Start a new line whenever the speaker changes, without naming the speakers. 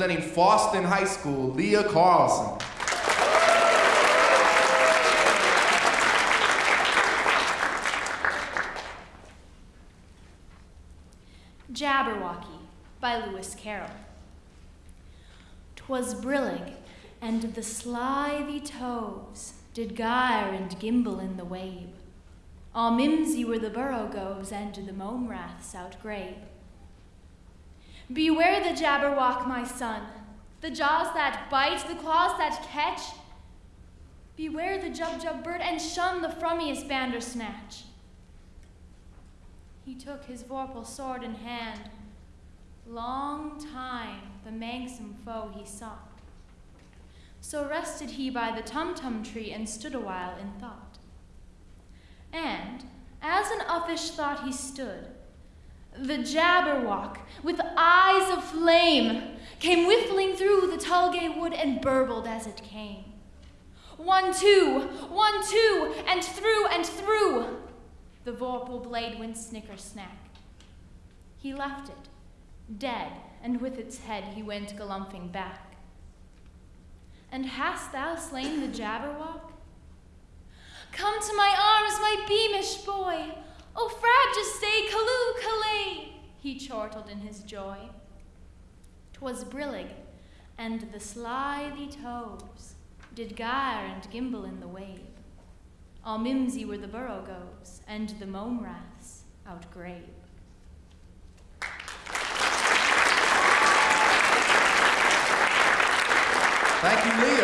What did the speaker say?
Representing Foston High School, Leah Carlson.
Jabberwocky by Lewis Carroll. 'Twas brillig, and the slithy toves did gyre and gimble in the wabe. All mimsy were the borogoves, and the mome raths outgrabe. Beware the Jabberwock, my son, the jaws that bite, the claws that catch. Beware the Jubjub bird, and shun the frumious Bandersnatch. He took his vorpal sword in hand. Long time the manxome foe he sought. So rested he by the tumtum tree and stood awhile in thought. And, as an uffish thought he stood, the Jabberwock, with eyes of flame, came whiffling through the Tulgey wood and burbled as it came. One, two, one, two, and through and through. The vorpal blade went snicker snack. He left it, dead, and with its head he went galumphing back. And hast thou slain the Jabberwock? Come to my arms, my beamish boy! Oh, Frab, He chortled in his joy. 'Twas brillig, and the slithy toves did gyre and gimble in the wabe. All mimsy were the burrow borogoves, and the mome raths outgrabe.
Thank you, Leah.